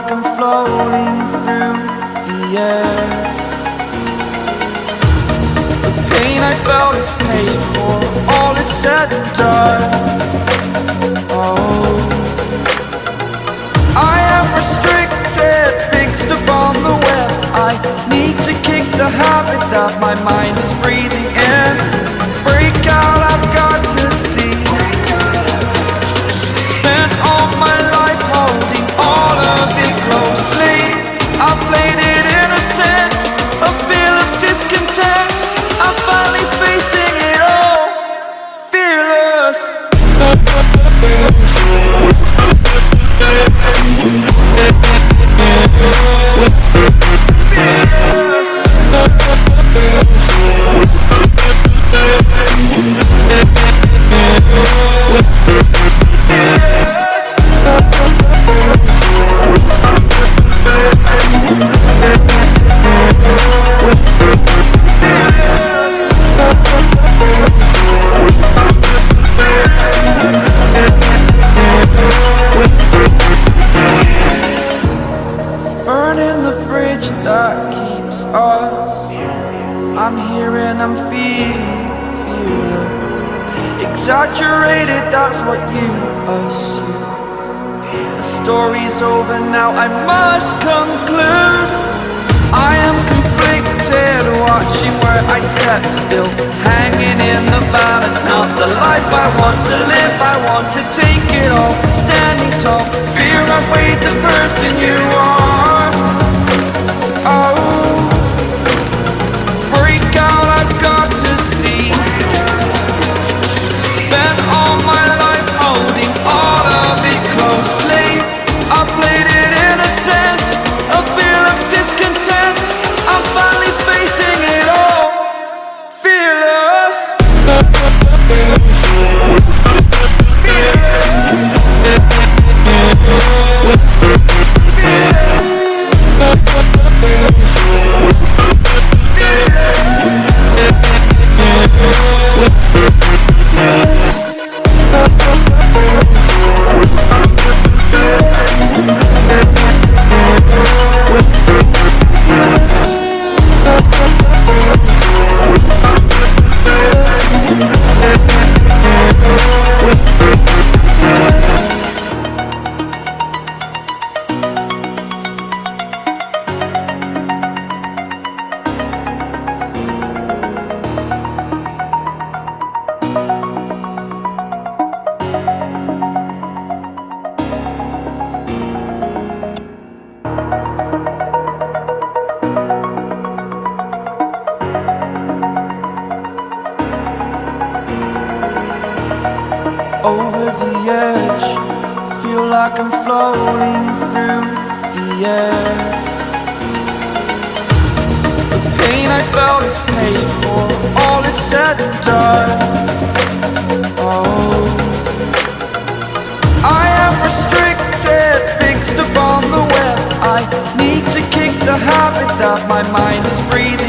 like I'm floating through the air. The pain I felt is paid for, all is said and done. I'm here and I'm feeling fearless. Exaggerated, that's what you assume. The story's over now, I must conclude. I am conflicted, watching where I step still. Hanging in the balance, not the life I want to live. I want to take it all, standing tall. Fear I weighed the person you are. The pain I felt is paid for, all is said and done. Oh, I am restricted, fixed upon the web. I need to kick the habit that my mind is breathing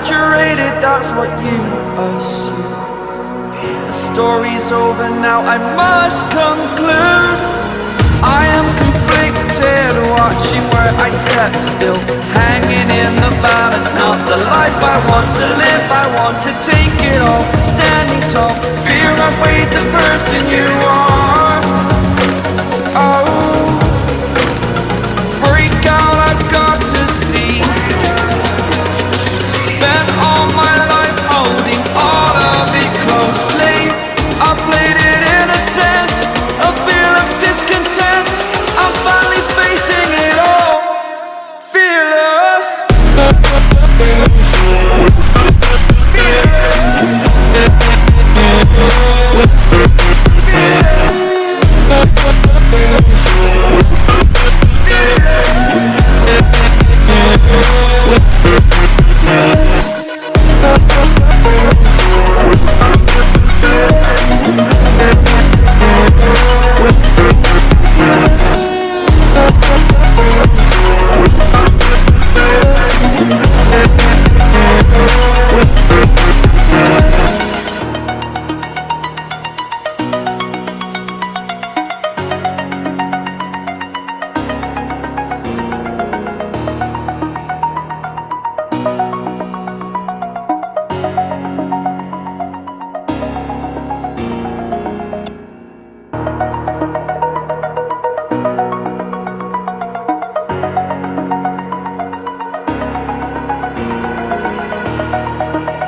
Exaggerated, that's what you assume. The story's over now, I must conclude. I am conflicted, watching where I step still. Hanging in the balance, not the life I want to live. I want to take it all, standing tall. Fear I weighed the person you are.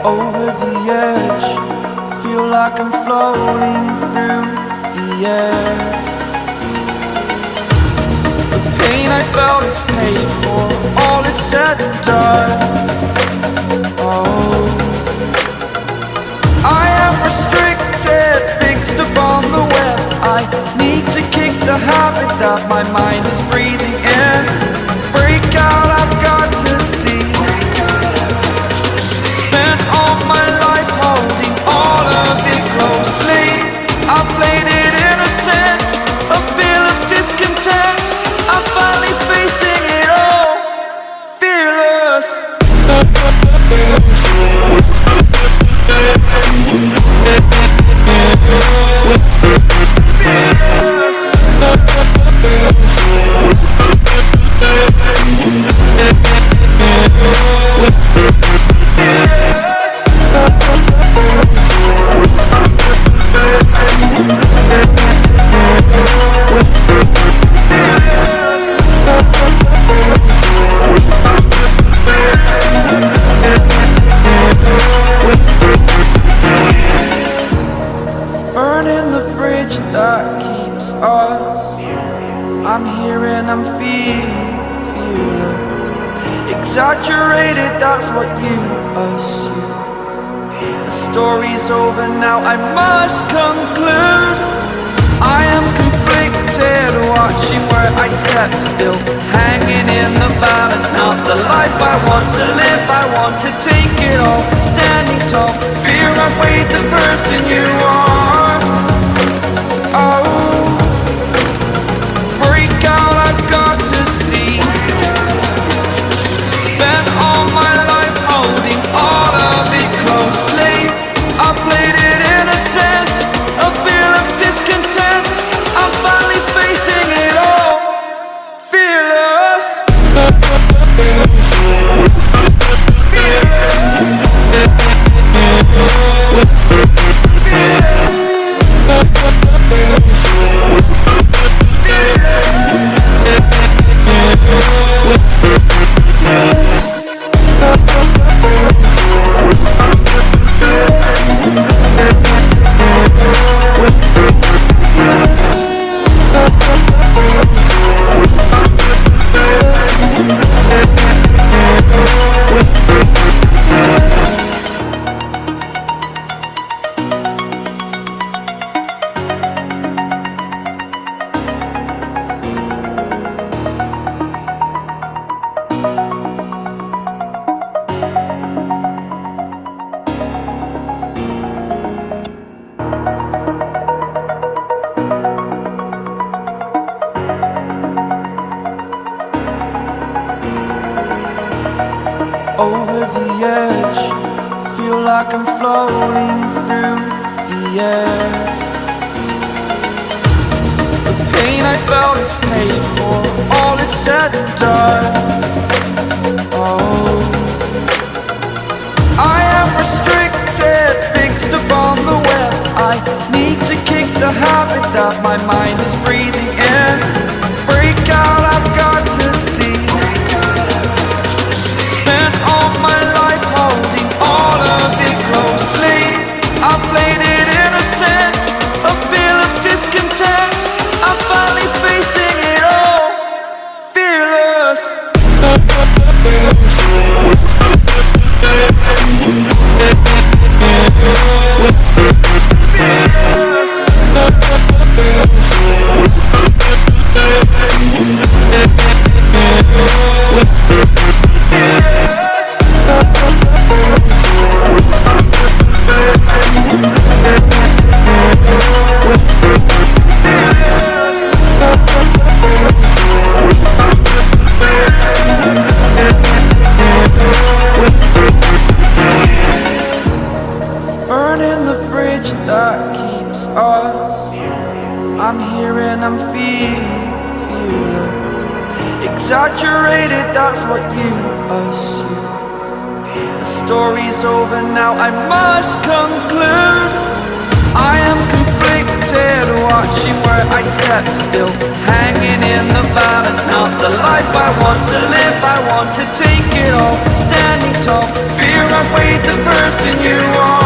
over the edge. Feel like I'm floating through the air. The pain I felt is paid for. All is said and done. Oh. I am restricted Fixed upon the web. I story's over now, I must conclude. I am conflicted, watching where I step still. Hanging in the balance, not the life I want to live. I want to take it all, standing tall. Fear I weighed the person you are. Oh like I'm floating through the air. The pain I felt is paid for, all is said and done. I'm here and I'm feeling, fearless. Exaggerated, that's what you assume. The story's over now, I must conclude. I am conflicted, watching where I step still. Hanging in the balance, not the life I want to live. I want to take it all, standing tall. Fear I weighed the person you are